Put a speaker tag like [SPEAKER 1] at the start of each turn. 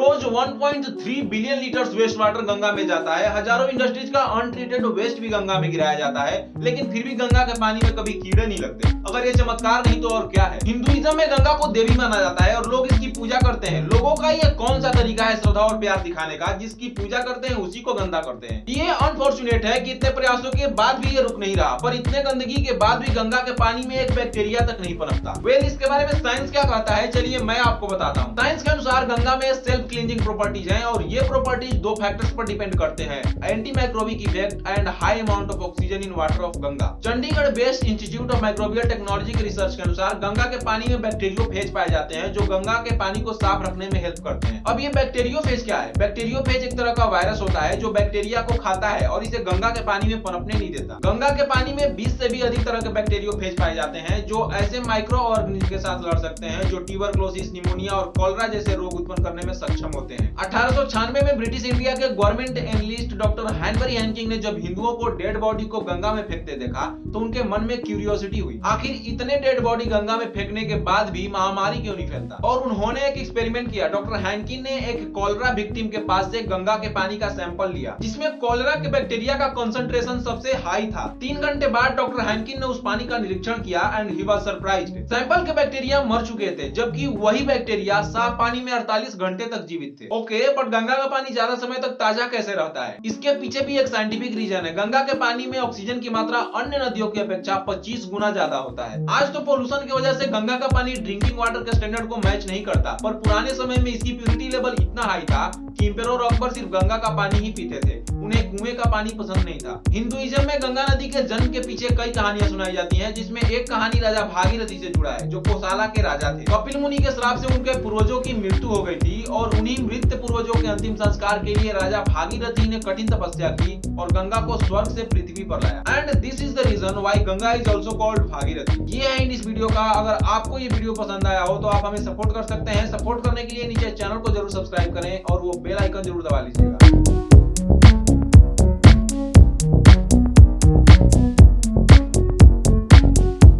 [SPEAKER 1] रोज 1.3 billion litre waste water Ganga में जाता है। हज़ारों इंडस्ट्रीज़ का अनट्रीटेड वेस्ट भी गंगा में गिराया जाता है, लेकिन फिर भी गंगा के पानी में कभी कीड़े नहीं लगते। अगर ये चमत्कार नहीं तो और क्या है? हिंदुइज्म में गंगा को देवी माना जाता है और लोग इसकी ये तरीका है श्रद्धा और प्यार दिखाने का, जिसकी पूजा करते हैं, उसी को गंदा करते हैं। ये अनफॉर्चुनेट है कि इतने प्रयासों के बाद भी ये रुक नहीं रहा, पर इतने गंदगी के बाद भी गंगा के पानी में एक बैक्टीरिया तक नहीं पनपता। वेल इसके बारे में साइंस क्या कहता है? चलिए मैं आपको बताता हूँ। साइंस के अनुसार गंगा में सेल्फ क्लींजिंग प्रॉपर्टीज़ हैं और ये प्रॉपर्टीज़ दो फैक्टर्स पर डिपेंड करते हैं anti microbic effect and high amount of oxygen in water of Ganga Chandigarh based institute of microbial technology के रिसर्च के अनुसार गंगा के पानी में बैक्टीरियोफेज पाए जाते हैं, जो गंगा के पानी को साफ़ रखने में हेल्प करते हैं। अब ये बैक्टीरियोफेज क्या है? बैक्टीरियोफेज एक तरह का वायरस होता है जो बैक्टीरिया को खाता है और इसे गंगा के पानी में पनपने नहीं देता। गंगा के पानी में 20 से भी अधिक तरह के बैक्टीरियोफेज पाए जाते हैं जो ऐसे माइक्रो ऑर्गेनिज्म के साथ लड़ सकते हैं जो ट्यूबरक्लोसिस निमोनिया और कॉलरा जैसे रोग उत्पन्न करने में सक्षम होते हैं। अठारह में ब्रिटिश इंडिया के government analyst doctor Hanbury Hankin ने जब हिंदुओं को डेड बॉडी को गंगा में फेंकते देखा तो उनके मन में क्यूरियोसिटी हुई। आखिर इतने डेड बॉडी गंगा में फेंकने के बाद भी महामारी क्यों नहीं फैलता? और उन्होंने एक एक्सपेरिमेंट किया डॉक्टर हैंकिन ने एक कॉलरा विक्टिम के पास से गंगा के पानी का सैंपल लिया, जिसमें कॉलरा के बैक्टीरिया का कंसंट्रेशन सबसे हाई था। तीन घंटे बाद डॉक्टर हैंकिन ने उस पानी का निरीक्षण किया and he was surprised sample के बैक्टीरिया मर चुके थे, जबकि वही बैक्टीरिया साफ़ पानी में 48 घंटे तक जीवित थे। ओके बट गंगा का पानी ज़्यादा समय तक ताज़ा कैसे रहता है? इसके पीछे भी एक साइंटिफिक रीजन है। गंगा के पानी में ऑक्सीजन की मात्रा अन्य नदियों की अपेक्षा 25 गुना ज़्यादा होता है। आज तो पोल्यूशन की वजह से गंगा का पानी ड्रिंकिंग वाटर के स्टैंडर्ड को मैच नहीं करता, पर पुराने समय में इसकी प्योरिटी लेवल इतना हाई था कि इंपेरोर अकबर सिर्फ़ गंगा का पानी ही पीते थे। उन्हें कुएँ का पानी पसंद नहीं था। हिंदुइज्म में गंगा नदी के जन्म के पीछे कई कहानियाँ सुनाई जाती हैं, जिसमें एक कहानी राजा भागीरथी से जुड़ा है, जो कोसाला के राजा थे। कपिल मुनि के श्राप से उनके पूर्वजों की मृत्यु हो गई थी, और उन्हीं मृत पूर्वजों के अंतिम संस्कार के लिए राजा भागीरथी ने कठिन तपस्या की और गंगा को स्वर्ग से पृथ्वी पर लाया। And this is the reason why Ganga is also called Bhagirathi ये है इस वीडियो का। अगर आपको ये वीडियो पसंद आया हो तो आप हमें सपोर्ट कर सकते हैं। सपोर्ट करने के लिए नीचे चैनल को ज़रूर सब्सक्राइब करें और वो बेल आइकन जरूर दबा लीजिएगा